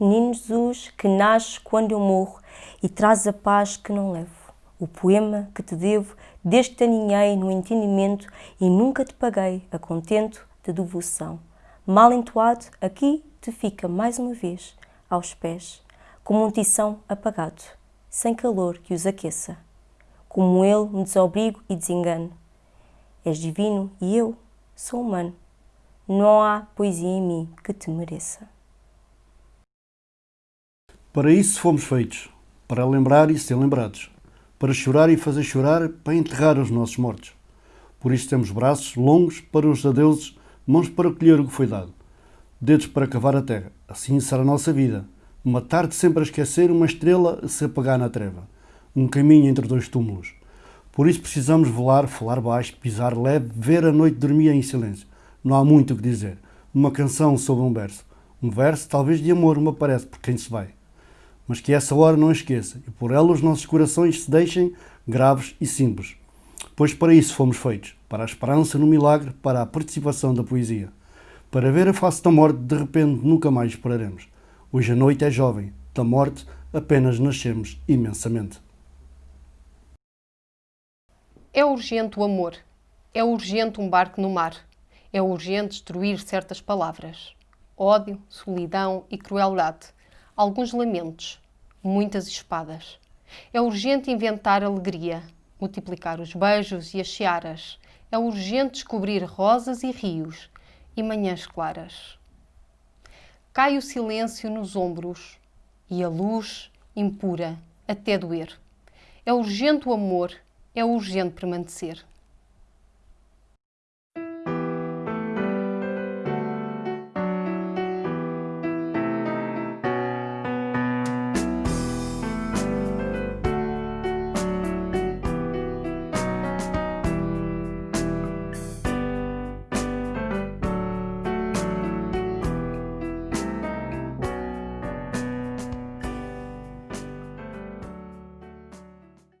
Menino Jesus, que nasce quando eu morro e traz a paz que não levo. O poema que te devo, desde te aninhei no entendimento e nunca te paguei a contento de devoção. Mal entoado, aqui te fica mais uma vez, aos pés, como um tição apagado, sem calor que os aqueça. Como ele me desobrigo e desengano. És divino e eu sou humano. Não há poesia em mim que te mereça. Para isso fomos feitos, para lembrar e ser lembrados, para chorar e fazer chorar, para enterrar os nossos mortos. Por isso temos braços longos para os adeuses, mãos para colher o que foi dado, dedos para cavar a terra. Assim será a nossa vida. Uma tarde sempre a esquecer, uma estrela a se apagar na treva. Um caminho entre dois túmulos. Por isso precisamos voar, falar baixo, pisar leve, ver a noite dormir em silêncio não há muito o que dizer. Uma canção sobre um verso. Um verso, talvez de amor, me parece, por quem se vai. Mas que essa hora não esqueça, e por ela os nossos corações se deixem graves e simples. Pois para isso fomos feitos, para a esperança no milagre, para a participação da poesia. Para ver a face da morte, de repente nunca mais esperaremos. Hoje a noite é jovem, da morte apenas nascemos imensamente. É urgente o amor. É urgente um barco no mar é urgente destruir certas palavras. Ódio, solidão e crueldade. Alguns lamentos, muitas espadas. É urgente inventar alegria, multiplicar os beijos e as searas. É urgente descobrir rosas e rios e manhãs claras. Cai o silêncio nos ombros e a luz impura até doer. É urgente o amor, é urgente permanecer.